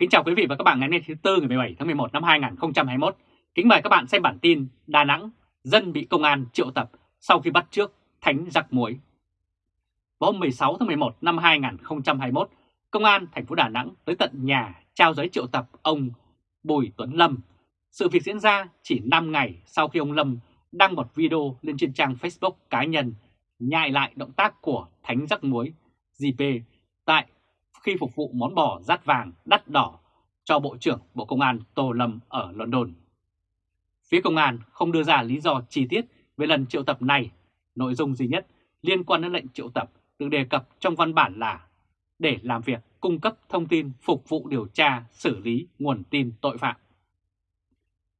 Kính chào quý vị và các bạn ngày hôm nay thứ Tư ngày 17 tháng 11 năm 2021. Kính mời các bạn xem bản tin Đà Nẵng, dân bị công an triệu tập sau khi bắt trước thánh giặc muối. Vào hôm 16 tháng 11 năm 2021, Công an thành phố Đà Nẵng tới tận nhà trao giấy triệu tập ông Bùi Tuấn Lâm. Sự việc diễn ra chỉ 5 ngày sau khi ông Lâm đăng một video lên trên trang Facebook cá nhân nhại lại động tác của thánh giặc muối GP tại khi phục vụ món bò rát vàng, đắt đỏ cho Bộ trưởng Bộ Công an Tô Lâm ở London. Phía công an không đưa ra lý do chi tiết về lần triệu tập này. Nội dung duy nhất liên quan đến lệnh triệu tập được đề cập trong văn bản là để làm việc cung cấp thông tin phục vụ điều tra xử lý nguồn tin tội phạm.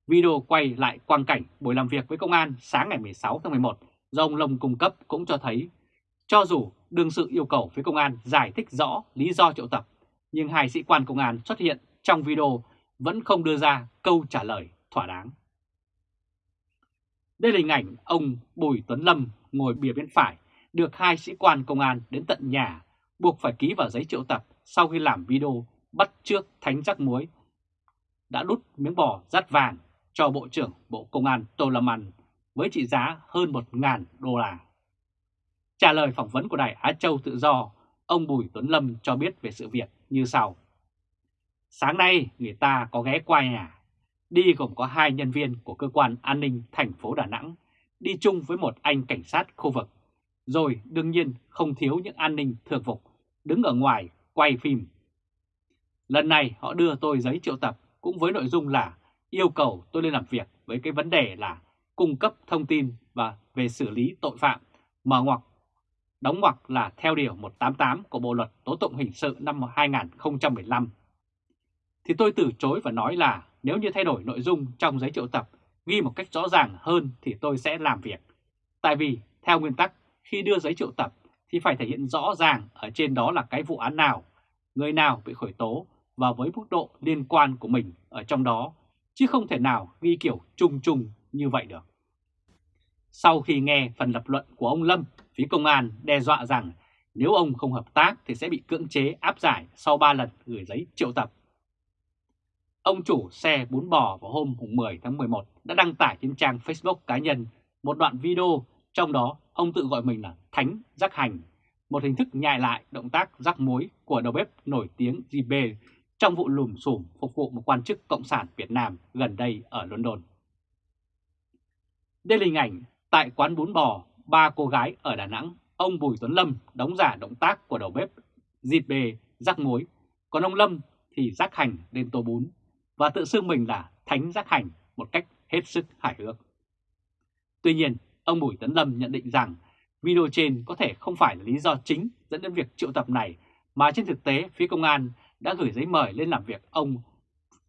Video quay lại quang cảnh buổi làm việc với công an sáng ngày 16 tháng 11 do ông Lâm cung cấp cũng cho thấy cho dù đương sự yêu cầu phía công an giải thích rõ lý do triệu tập, nhưng hai sĩ quan công an xuất hiện trong video vẫn không đưa ra câu trả lời thỏa đáng. Đây là hình ảnh ông Bùi Tuấn Lâm ngồi bìa bên phải, được hai sĩ quan công an đến tận nhà, buộc phải ký vào giấy triệu tập sau khi làm video bắt trước thánh rắc muối, đã đút miếng bò rát vàng cho Bộ trưởng Bộ Công an Tô Lâm ăn với trị giá hơn 1.000 đô la. Trả lời phỏng vấn của Đài Á Châu Tự Do, ông Bùi Tuấn Lâm cho biết về sự việc như sau. Sáng nay người ta có ghé qua nhà, đi gồm có hai nhân viên của cơ quan an ninh thành phố Đà Nẵng, đi chung với một anh cảnh sát khu vực. Rồi đương nhiên không thiếu những an ninh thường phục, đứng ở ngoài quay phim. Lần này họ đưa tôi giấy triệu tập cũng với nội dung là yêu cầu tôi lên làm việc với cái vấn đề là cung cấp thông tin và về xử lý tội phạm, mở ngoặc đóng ngoặc là theo Điều 188 của Bộ Luật Tố Tụng Hình sự năm 2015. Thì tôi từ chối và nói là nếu như thay đổi nội dung trong giấy triệu tập ghi một cách rõ ràng hơn thì tôi sẽ làm việc. Tại vì theo nguyên tắc khi đưa giấy triệu tập thì phải thể hiện rõ ràng ở trên đó là cái vụ án nào, người nào bị khởi tố và với mức độ liên quan của mình ở trong đó, chứ không thể nào ghi kiểu chung chung như vậy được. Sau khi nghe phần lập luận của ông Lâm, phía công an đe dọa rằng nếu ông không hợp tác thì sẽ bị cưỡng chế áp giải sau 3 lần gửi giấy triệu tập. Ông chủ xe bún bò vào hôm 10 tháng 11 đã đăng tải trên trang Facebook cá nhân một đoạn video trong đó ông tự gọi mình là Thánh Giác Hành, một hình thức nhại lại động tác rắc muối của đầu bếp nổi tiếng JB trong vụ lùm xùm phục vụ một quan chức Cộng sản Việt Nam gần đây ở London. Đây là hình ảnh Tại quán bún bò, ba cô gái ở Đà Nẵng, ông Bùi Tuấn Lâm đóng giả động tác của đầu bếp dịp bề rắc muối, còn ông Lâm thì rắc hành lên tô bún và tự xưng mình là thánh rắc hành một cách hết sức hài hước. Tuy nhiên, ông Bùi Tuấn Lâm nhận định rằng video trên có thể không phải là lý do chính dẫn đến việc triệu tập này mà trên thực tế phía công an đã gửi giấy mời lên làm việc ông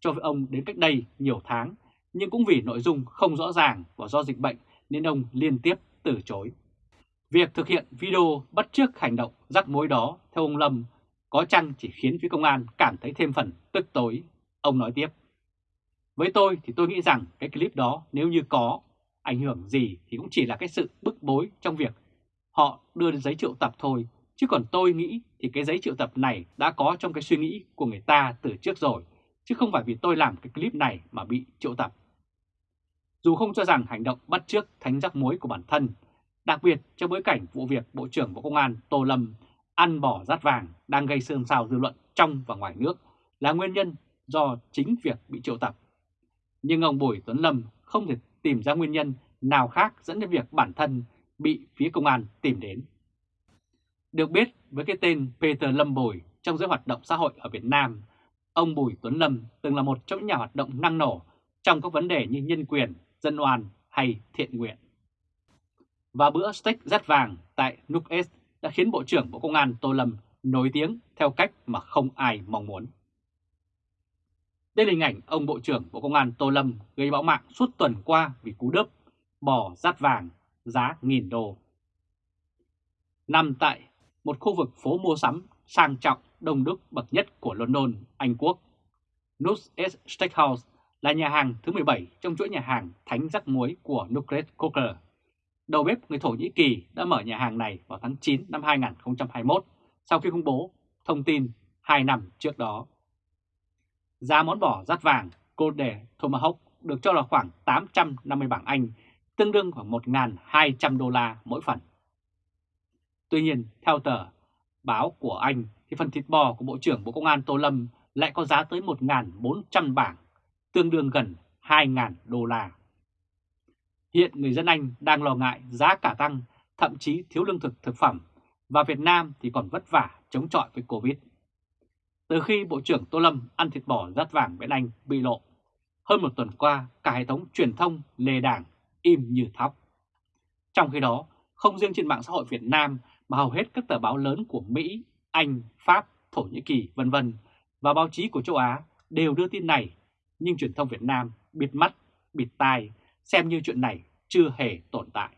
cho ông đến cách đây nhiều tháng nhưng cũng vì nội dung không rõ ràng và do dịch bệnh nên ông liên tiếp từ chối. Việc thực hiện video bắt chước hành động rắc mối đó, theo ông Lâm, có chăng chỉ khiến phía công an cảm thấy thêm phần tức tối. Ông nói tiếp. Với tôi thì tôi nghĩ rằng cái clip đó nếu như có ảnh hưởng gì thì cũng chỉ là cái sự bức bối trong việc họ đưa đến giấy triệu tập thôi. Chứ còn tôi nghĩ thì cái giấy triệu tập này đã có trong cái suy nghĩ của người ta từ trước rồi. Chứ không phải vì tôi làm cái clip này mà bị triệu tập. Dù không cho rằng hành động bắt chước thánh rắc muối của bản thân, đặc biệt trong bối cảnh vụ việc Bộ trưởng Bộ Công an Tô Lâm ăn bỏ rát vàng đang gây xôn xao dư luận trong và ngoài nước là nguyên nhân do chính việc bị triệu tập. Nhưng ông Bùi Tuấn Lâm không thể tìm ra nguyên nhân nào khác dẫn đến việc bản thân bị phía công an tìm đến. Được biết với cái tên Peter Lâm Bùi trong giới hoạt động xã hội ở Việt Nam, ông Bùi Tuấn Lâm từng là một trong những nhà hoạt động năng nổ trong các vấn đề như nhân quyền, dân oan hay thiện nguyện. Và bữa steak rát vàng tại Nook S đã khiến Bộ trưởng Bộ Công an Tô Lâm nổi tiếng theo cách mà không ai mong muốn. Đây là hình ảnh ông Bộ trưởng Bộ Công an Tô Lâm gây bão mạng suốt tuần qua vì cú đớp bò rát vàng giá nghìn đô. Nằm tại một khu vực phố mua sắm sang trọng đông đúc bậc nhất của London, Anh Quốc, Nook S Steakhouse là nhà hàng thứ 17 trong chuỗi nhà hàng Thánh Rắc Muối của Nukret Cooker. Đầu bếp người Thổ Nhĩ Kỳ đã mở nhà hàng này vào tháng 9 năm 2021 sau khi công bố thông tin 2 năm trước đó. Giá món bò rát vàng Golden Tomahawk được cho là khoảng 850 bảng Anh, tương đương khoảng 1.200 đô la mỗi phần. Tuy nhiên, theo tờ báo của Anh, thì phần thịt bò của Bộ trưởng Bộ Công an Tô Lâm lại có giá tới 1.400 bảng, tương đương gần 2.000 đô la. Hiện người dân Anh đang lo ngại giá cả tăng, thậm chí thiếu lương thực thực phẩm, và Việt Nam thì còn vất vả chống chọi với Covid. Từ khi Bộ trưởng Tô Lâm ăn thịt bò rát vàng bên Anh bị lộ, hơn một tuần qua cả hệ thống truyền thông lề đảng im như thóc. Trong khi đó, không riêng trên mạng xã hội Việt Nam mà hầu hết các tờ báo lớn của Mỹ, Anh, Pháp, Thổ Nhĩ Kỳ vân vân và báo chí của châu Á đều đưa tin này, nhưng truyền thông Việt Nam bịt mắt, bịt tai, xem như chuyện này chưa hề tồn tại.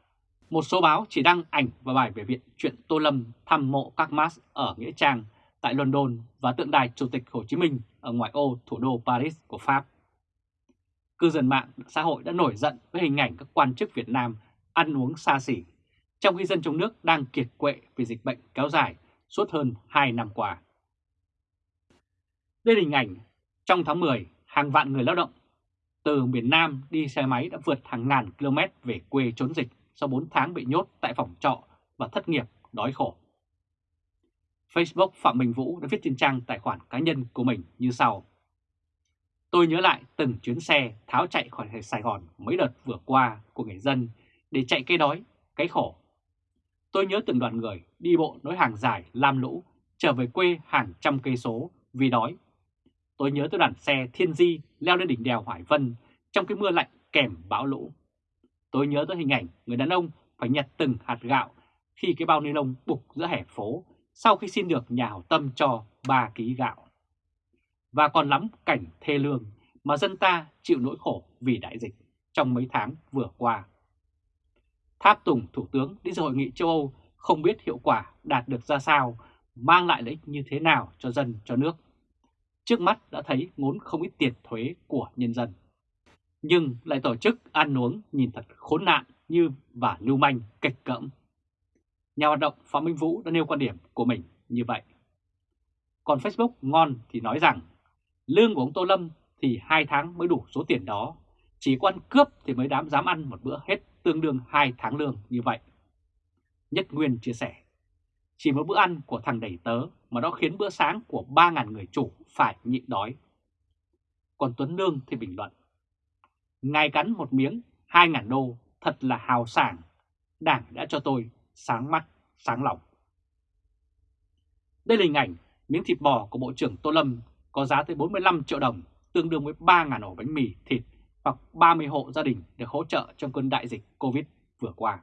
Một số báo chỉ đăng ảnh và bài về việc chuyện Tô Lâm thăm mộ các Mars ở Nghĩa Trang tại London và tượng đài Chủ tịch Hồ Chí Minh ở ngoại ô thủ đô Paris của Pháp. Cư dân mạng xã hội đã nổi giận với hình ảnh các quan chức Việt Nam ăn uống xa xỉ, trong khi dân trong nước đang kiệt quệ vì dịch bệnh kéo dài suốt hơn 2 năm qua. Đây là hình ảnh trong tháng 10, hàng vạn người lao động từ miền Nam đi xe máy đã vượt hàng ngàn km về quê trốn dịch sau 4 tháng bị nhốt tại phòng trọ và thất nghiệp, đói khổ. Facebook Phạm Minh Vũ đã viết trên trang tài khoản cá nhân của mình như sau. Tôi nhớ lại từng chuyến xe tháo chạy khỏi Sài Gòn mấy đợt vừa qua của người dân để chạy cái đói, cái khổ. Tôi nhớ từng đoàn người đi bộ nối hàng dài lam lũ trở về quê hàng trăm cây số vì đói. Tôi nhớ tôi đoàn xe thiên di leo lên đỉnh đèo Hải Vân trong cái mưa lạnh kèm bão lũ. Tôi nhớ tới hình ảnh người đàn ông phải nhặt từng hạt gạo khi cái bao ni lông bục giữa hẻ phố sau khi xin được nhà hảo tâm cho 3 ký gạo. Và còn lắm cảnh thê lương mà dân ta chịu nỗi khổ vì đại dịch trong mấy tháng vừa qua. Tháp Tùng Thủ tướng đi dự hội nghị châu Âu không biết hiệu quả đạt được ra sao, mang lại lợi ích như thế nào cho dân, cho nước. Trước mắt đã thấy ngốn không ít tiền thuế của nhân dân. Nhưng lại tổ chức ăn uống nhìn thật khốn nạn như và lưu manh kịch cỡm. Nhà hoạt động Phạm Minh Vũ đã nêu quan điểm của mình như vậy. Còn Facebook ngon thì nói rằng lương của ông Tô Lâm thì hai tháng mới đủ số tiền đó, chỉ quan cướp thì mới dám dám ăn một bữa hết tương đương hai tháng lương như vậy. Nhất Nguyên chia sẻ, chỉ một bữa ăn của thằng đầy tớ mà nó khiến bữa sáng của 3.000 người chủ phải nhịn đói. Còn Tuấn Lương thì bình luận, ngài cắn một miếng 2.000 đô thật là hào sảng, đảng đã cho tôi sáng mắt, sáng lòng. Đây là hình ảnh miếng thịt bò của Bộ trưởng Tô Lâm có giá tới 45 triệu đồng, tương đương với 3.000 ổ bánh mì thịt hoặc 30 hộ gia đình được hỗ trợ trong cơn đại dịch Covid vừa qua.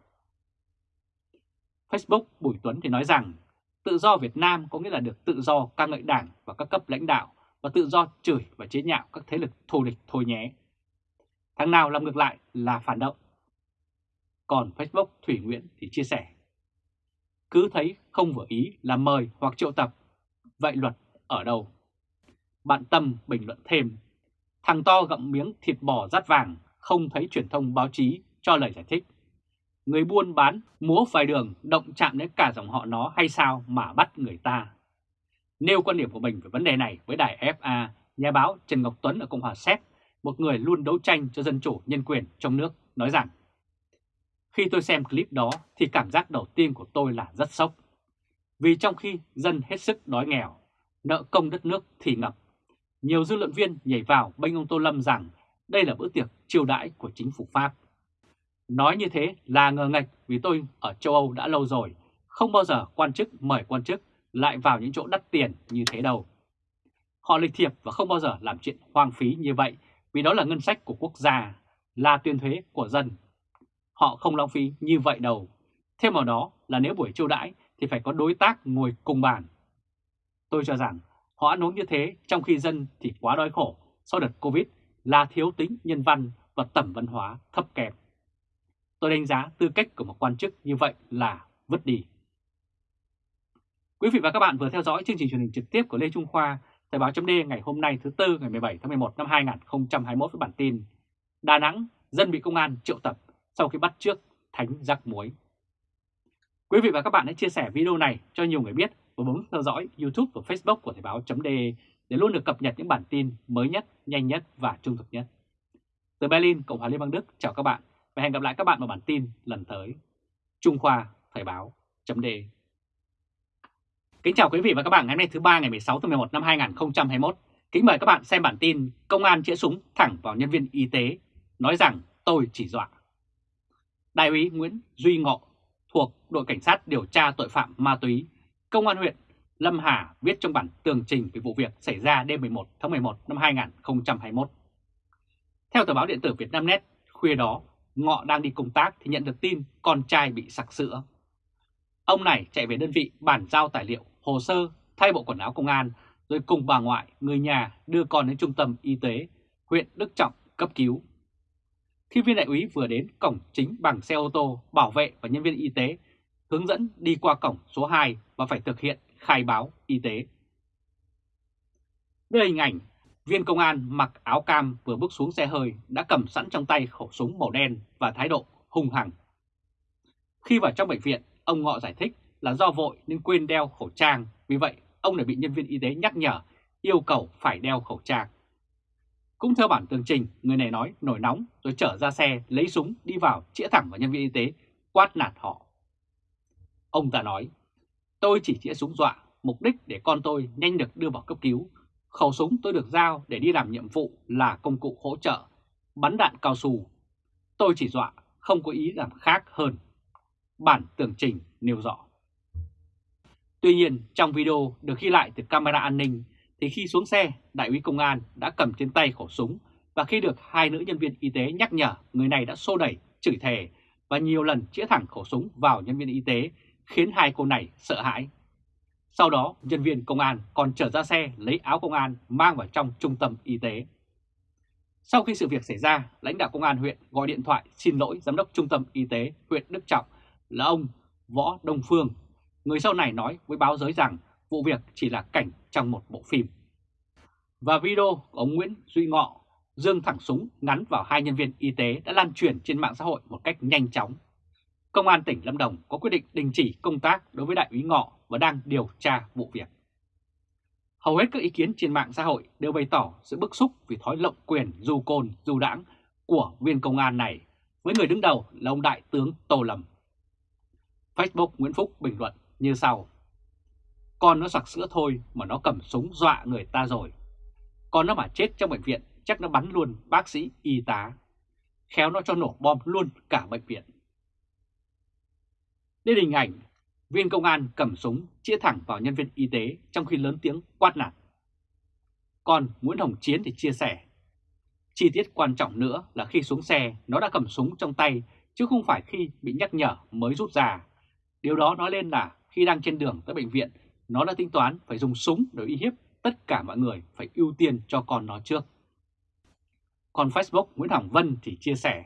Facebook Bùi Tuấn thì nói rằng tự do Việt Nam có nghĩa là được tự do ca ngợi đảng và các cấp lãnh đạo và tự do chửi và chế nhạo các thế lực thù địch thôi nhé. Thằng nào làm ngược lại là phản động. Còn Facebook Thủy Nguyễn thì chia sẻ cứ thấy không vừa ý là mời hoặc triệu tập. Vậy luật ở đâu? Bạn Tâm bình luận thêm, thằng to gặm miếng thịt bò rát vàng, không thấy truyền thông báo chí cho lời giải thích. Người buôn bán múa vài đường động chạm đến cả dòng họ nó hay sao mà bắt người ta? Nêu quan điểm của mình về vấn đề này với đài FA, nhà báo Trần Ngọc Tuấn ở Cộng hòa Séc, một người luôn đấu tranh cho dân chủ nhân quyền trong nước, nói rằng khi tôi xem clip đó thì cảm giác đầu tiên của tôi là rất sốc. Vì trong khi dân hết sức đói nghèo, nợ công đất nước thì ngập, nhiều dư luận viên nhảy vào bênh ông Tô Lâm rằng đây là bữa tiệc chiêu đãi của chính phủ Pháp. Nói như thế là ngờ ngạch vì tôi ở châu Âu đã lâu rồi, không bao giờ quan chức mời quan chức lại vào những chỗ đắt tiền như thế đâu. Họ lịch thiệp và không bao giờ làm chuyện hoang phí như vậy vì đó là ngân sách của quốc gia, là tuyên thuế của dân Họ không lãng phí như vậy đâu. Thêm vào đó là nếu buổi chiêu đãi thì phải có đối tác ngồi cùng bàn. Tôi cho rằng họ ăn uống như thế trong khi dân thì quá đói khổ sau đợt Covid là thiếu tính nhân văn và tầm văn hóa thấp kém. Tôi đánh giá tư cách của một quan chức như vậy là vứt đi. Quý vị và các bạn vừa theo dõi chương trình truyền hình trực tiếp của Lê Trung Khoa, Thời báo chấm ngày hôm nay thứ Tư ngày 17 tháng 11 năm 2021 với bản tin Đà Nẵng, dân bị công an triệu tập sau khi bắt trước thánh giặc muối. Quý vị và các bạn hãy chia sẻ video này cho nhiều người biết và bấm theo dõi YouTube và Facebook của Thời báo .de để luôn được cập nhật những bản tin mới nhất, nhanh nhất và trung thực nhất. Từ Berlin, Cộng hòa Liên bang Đức, chào các bạn và hẹn gặp lại các bạn vào bản tin lần tới. Trung Khoa, Thời báo, chấm đề. Kính chào quý vị và các bạn ngày hôm nay thứ ba ngày 16 tháng 11 năm 2021. Kính mời các bạn xem bản tin Công an chĩa súng thẳng vào nhân viên y tế, nói rằng tôi chỉ dọa. Đại úy Nguyễn Duy Ngọ thuộc đội cảnh sát điều tra tội phạm ma túy, Công an huyện Lâm Hà viết trong bản tường trình về vụ việc xảy ra đêm 11 tháng 11 năm 2021. Theo tờ báo điện tử Việt Nam Net, khuya đó, Ngọ đang đi công tác thì nhận được tin con trai bị sặc sữa. Ông này chạy về đơn vị bản giao tài liệu, hồ sơ, thay bộ quần áo công an, rồi cùng bà ngoại, người nhà đưa con đến trung tâm y tế huyện Đức Trọng cấp cứu. Khi viên đại úy vừa đến cổng chính bằng xe ô tô, bảo vệ và nhân viên y tế hướng dẫn đi qua cổng số 2 và phải thực hiện khai báo y tế. Đây hình ảnh viên công an mặc áo cam vừa bước xuống xe hơi đã cầm sẵn trong tay khẩu súng màu đen và thái độ hung hăng. Khi vào trong bệnh viện, ông Ngọ giải thích là do vội nên quên đeo khẩu trang, vì vậy ông đã bị nhân viên y tế nhắc nhở yêu cầu phải đeo khẩu trang. Cũng theo bản tường trình, người này nói nổi nóng rồi trở ra xe lấy súng đi vào chĩa thẳng vào nhân viên y tế, quát nạt họ. Ông ta nói, tôi chỉ chĩa súng dọa, mục đích để con tôi nhanh được đưa vào cấp cứu. Khẩu súng tôi được giao để đi làm nhiệm vụ là công cụ hỗ trợ, bắn đạn cao su. Tôi chỉ dọa, không có ý làm khác hơn. Bản tường trình nêu rõ. Tuy nhiên, trong video được ghi lại từ camera an ninh, thì khi xuống xe, đại úy công an đã cầm trên tay khẩu súng và khi được hai nữ nhân viên y tế nhắc nhở, người này đã xô đẩy, chửi thề và nhiều lần chĩa thẳng khẩu súng vào nhân viên y tế, khiến hai cô này sợ hãi. Sau đó, nhân viên công an còn trở ra xe lấy áo công an mang vào trong trung tâm y tế. Sau khi sự việc xảy ra, lãnh đạo công an huyện gọi điện thoại xin lỗi giám đốc trung tâm y tế huyện Đức Trọng là ông Võ Đông Phương. Người sau này nói với báo giới rằng vụ việc chỉ là cảnh trong một bộ phim. Và video của ông Nguyễn Duy Ngọ dương thẳng súng ngắn vào hai nhân viên y tế đã lan truyền trên mạng xã hội một cách nhanh chóng. Công an tỉnh Lâm Đồng có quyết định đình chỉ công tác đối với đại úy Ngọ và đang điều tra vụ việc. Hầu hết các ý kiến trên mạng xã hội đều bày tỏ sự bức xúc vì thói lộng quyền, dù côn dù đảng của viên công an này với người đứng đầu là ông Đại tướng Tô Lâm. Facebook Nguyễn Phúc bình luận như sau. Con nó sặc sữa thôi mà nó cầm súng dọa người ta rồi. Con nó mà chết trong bệnh viện, chắc nó bắn luôn bác sĩ y tá. Khéo nó cho nổ bom luôn cả bệnh viện. Đây hình ảnh viên công an cầm súng chĩa thẳng vào nhân viên y tế trong khi lớn tiếng quát nạt. Còn Nguyễn Hồng Chiến thì chia sẻ, chi tiết quan trọng nữa là khi xuống xe nó đã cầm súng trong tay chứ không phải khi bị nhắc nhở mới rút ra. Điều đó nói lên là khi đang trên đường tới bệnh viện nó đã tính toán phải dùng súng để uy hiếp tất cả mọi người phải ưu tiên cho con nó trước. Còn Facebook Nguyễn Hồng Vân thì chia sẻ,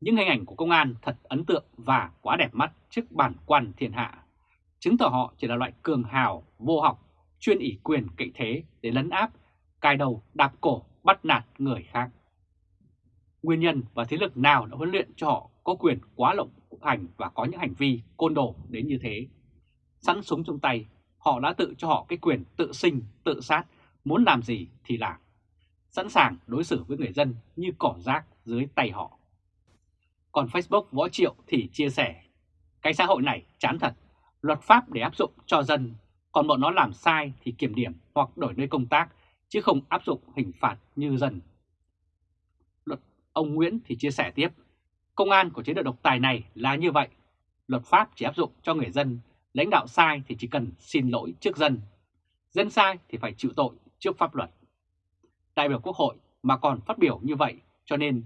những hình ảnh của công an thật ấn tượng và quá đẹp mắt trước bản quan thiên hạ, chứng tỏ họ chỉ là loại cường hào, vô học, chuyên ỷ quyền cậy thế để lấn áp, cài đầu, đạp cổ, bắt nạt người khác. Nguyên nhân và thế lực nào đã huấn luyện cho họ có quyền quá lộng hành và có những hành vi côn đồ đến như thế? Sẵn súng trong tay họ đã tự cho họ cái quyền tự sinh, tự sát, muốn làm gì thì làm. Sẵn sàng đối xử với người dân như cỏ rác dưới tay họ. Còn Facebook Võ Triệu thì chia sẻ, cái xã hội này chán thật, luật pháp để áp dụng cho dân, còn bọn nó làm sai thì kiểm điểm hoặc đổi nơi công tác, chứ không áp dụng hình phạt như dân. Luật ông Nguyễn thì chia sẻ tiếp, công an của chế độ độc tài này là như vậy, luật pháp chỉ áp dụng cho người dân Lãnh đạo sai thì chỉ cần xin lỗi trước dân, dân sai thì phải chịu tội trước pháp luật. Đại biểu Quốc hội mà còn phát biểu như vậy cho nên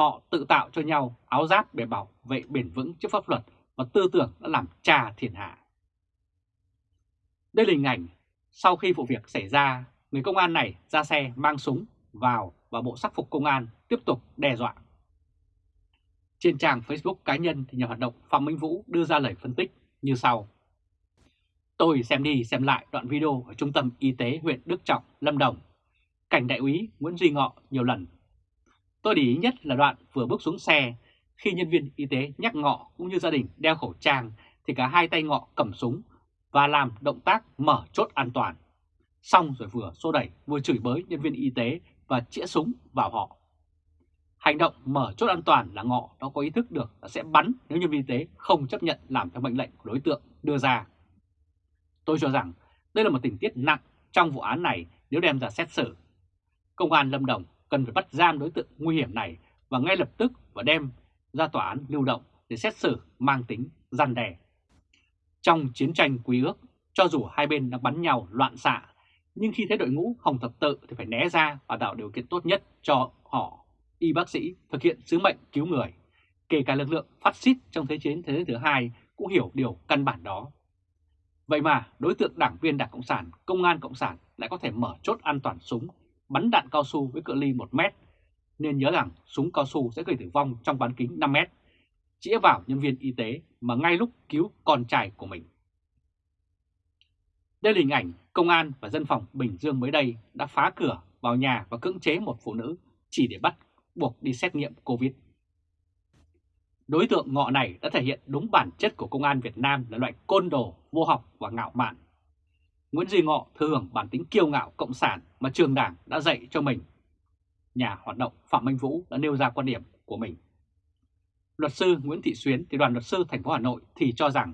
họ tự tạo cho nhau áo giáp để bảo vệ bền vững trước pháp luật và tư tưởng đã làm trà thiên hạ. Đây là hình ảnh sau khi vụ việc xảy ra, người công an này ra xe mang súng vào và bộ sắc phục công an tiếp tục đe dọa. Trên trang Facebook cá nhân thì nhà hoạt động Phạm Minh Vũ đưa ra lời phân tích như sau. Tôi xem đi xem lại đoạn video ở trung tâm y tế huyện Đức Trọng, Lâm Đồng, cảnh đại úy Nguyễn Duy Ngọ nhiều lần. Tôi để ý nhất là đoạn vừa bước xuống xe, khi nhân viên y tế nhắc Ngọ cũng như gia đình đeo khẩu trang thì cả hai tay Ngọ cầm súng và làm động tác mở chốt an toàn. xong rồi vừa xô đẩy vừa chửi bới nhân viên y tế và chĩa súng vào họ. Hành động mở chốt an toàn là ngọ nó có ý thức được là sẽ bắn nếu nhân viên y tế không chấp nhận làm theo mệnh lệnh của đối tượng đưa ra. Tôi cho rằng đây là một tình tiết nặng trong vụ án này nếu đem ra xét xử. Công an Lâm Đồng cần phải bắt giam đối tượng nguy hiểm này và ngay lập tức và đem ra tòa án lưu động để xét xử mang tính gian đe. Trong chiến tranh quý ước, cho dù hai bên đang bắn nhau loạn xạ, nhưng khi thấy đội ngũ Hồng Thập Tự thì phải né ra và tạo điều kiện tốt nhất cho họ, y bác sĩ, thực hiện sứ mệnh cứu người. Kể cả lực lượng phát xít trong Thế chiến Thế giới thứ hai cũng hiểu điều căn bản đó. Vậy mà đối tượng đảng viên Đảng Cộng sản, Công an Cộng sản lại có thể mở chốt an toàn súng, bắn đạn cao su với cự ly 1 mét. Nên nhớ rằng súng cao su sẽ gây tử vong trong bán kính 5 mét, chĩa vào nhân viên y tế mà ngay lúc cứu con trai của mình. Đây là hình ảnh công an và dân phòng Bình Dương mới đây đã phá cửa vào nhà và cưỡng chế một phụ nữ chỉ để bắt buộc đi xét nghiệm Covid. Đối tượng ngọ này đã thể hiện đúng bản chất của công an Việt Nam là loại côn đồ, vô học và ngạo mạn. Nguyễn Duy Ngọ thừa hưởng bản tính kiêu ngạo cộng sản mà trường đảng đã dạy cho mình. Nhà hoạt động Phạm Minh Vũ đã nêu ra quan điểm của mình. Luật sư Nguyễn Thị Xuyến thì đoàn luật sư thành phố Hà Nội thì cho rằng,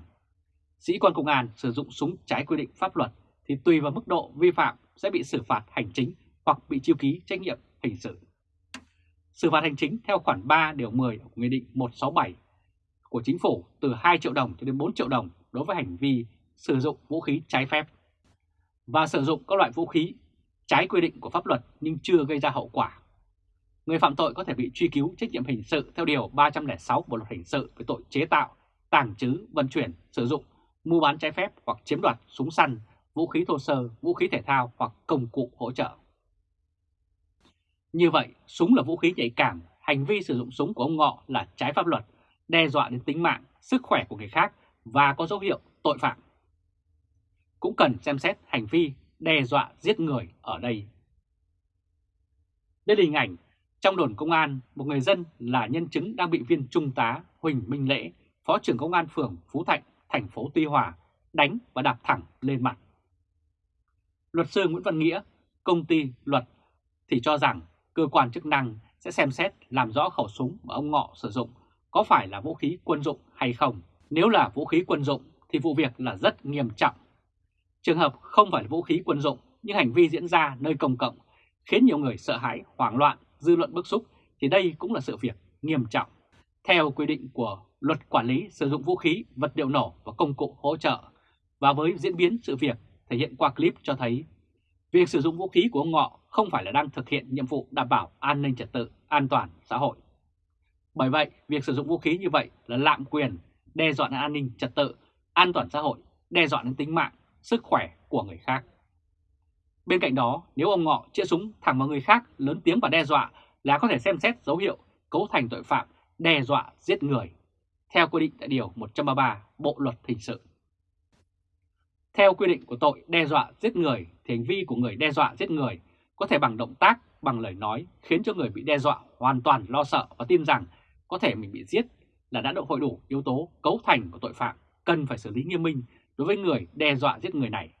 sĩ quan công an sử dụng súng trái quy định pháp luật thì tùy vào mức độ vi phạm sẽ bị xử phạt hành chính hoặc bị chiêu ký trách nhiệm hình sự. Xử phạt hành chính theo khoản 3 điều 10 của Nghị định 167 của Chính phủ từ 2 triệu đồng cho đến 4 triệu đồng đối với hành vi sử dụng vũ khí trái phép và sử dụng các loại vũ khí trái quy định của pháp luật nhưng chưa gây ra hậu quả. Người phạm tội có thể bị truy cứu trách nhiệm hình sự theo Điều 306 Bộ Luật Hình sự về tội chế tạo, tàng trữ, vận chuyển, sử dụng, mua bán trái phép hoặc chiếm đoạt súng săn, vũ khí thô sơ, vũ khí thể thao hoặc công cụ hỗ trợ. Như vậy, súng là vũ khí nhạy cảm, hành vi sử dụng súng của ông Ngọ là trái pháp luật, đe dọa đến tính mạng, sức khỏe của người khác và có dấu hiệu tội phạm. Cũng cần xem xét hành vi đe dọa giết người ở đây. Đây là hình ảnh trong đồn công an, một người dân là nhân chứng đang bị viên trung tá Huỳnh Minh Lễ, Phó trưởng Công an phường Phú Thạnh, thành phố Tuy Hòa, đánh và đạp thẳng lên mặt. Luật sư Nguyễn Văn Nghĩa, công ty luật thì cho rằng cơ quan chức năng sẽ xem xét làm rõ khẩu súng mà ông Ngọ sử dụng có phải là vũ khí quân dụng hay không. Nếu là vũ khí quân dụng thì vụ việc là rất nghiêm trọng. Trường hợp không phải là vũ khí quân dụng nhưng hành vi diễn ra nơi công cộng khiến nhiều người sợ hãi, hoảng loạn, dư luận bức xúc thì đây cũng là sự việc nghiêm trọng. Theo quy định của Luật Quản lý sử dụng vũ khí, vật liệu nổ và công cụ hỗ trợ và với diễn biến sự việc thể hiện qua clip cho thấy việc sử dụng vũ khí của ông Ngọ không phải là đang thực hiện nhiệm vụ đảm bảo an ninh trật tự, an toàn xã hội. Bởi vậy, việc sử dụng vũ khí như vậy là lạm quyền, đe dọa đến an ninh trật tự, an toàn xã hội, đe dọa đến tính mạng, sức khỏe của người khác. Bên cạnh đó, nếu ông Ngọ chĩa súng thẳng vào người khác lớn tiếng và đe dọa là có thể xem xét dấu hiệu cấu thành tội phạm đe dọa giết người, theo quy định tại Điều 133 Bộ Luật Hình sự. Theo quy định của tội đe dọa giết người thì hành vi của người đe dọa giết người có thể bằng động tác, bằng lời nói khiến cho người bị đe dọa hoàn toàn lo sợ và tin rằng có thể mình bị giết là đã độ hội đủ yếu tố cấu thành của tội phạm cần phải xử lý nghiêm minh đối với người đe dọa giết người này,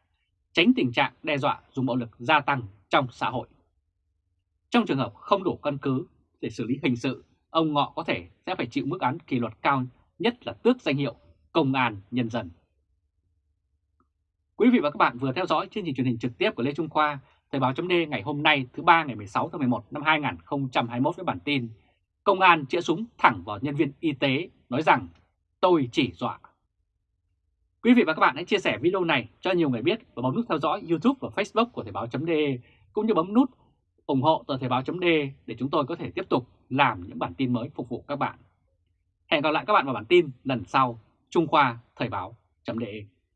tránh tình trạng đe dọa dùng bạo lực gia tăng trong xã hội. Trong trường hợp không đủ căn cứ để xử lý hình sự, ông Ngọ có thể sẽ phải chịu mức án kỷ luật cao nhất là tước danh hiệu Công an Nhân dân. Quý vị và các bạn vừa theo dõi chương trình truyền hình trực tiếp của Lê Trung Khoa, Thời báo chấm ngày hôm nay thứ ba ngày 16 tháng 11 năm 2021 với bản tin Công an chĩa súng thẳng vào nhân viên y tế nói rằng tôi chỉ dọa. Quý vị và các bạn hãy chia sẻ video này cho nhiều người biết và bấm nút theo dõi YouTube và Facebook của Thời báo.de cũng như bấm nút ủng hộ tờ Thời báo.de để chúng tôi có thể tiếp tục làm những bản tin mới phục vụ các bạn. Hẹn gặp lại các bạn vào bản tin lần sau. Trung Khoa Thời báo.de